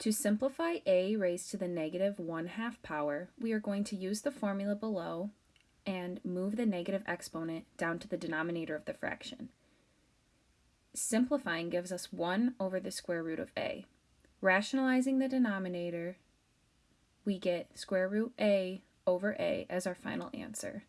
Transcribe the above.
To simplify a raised to the negative 1 half power, we are going to use the formula below and move the negative exponent down to the denominator of the fraction. Simplifying gives us 1 over the square root of a. Rationalizing the denominator, we get square root a over a as our final answer.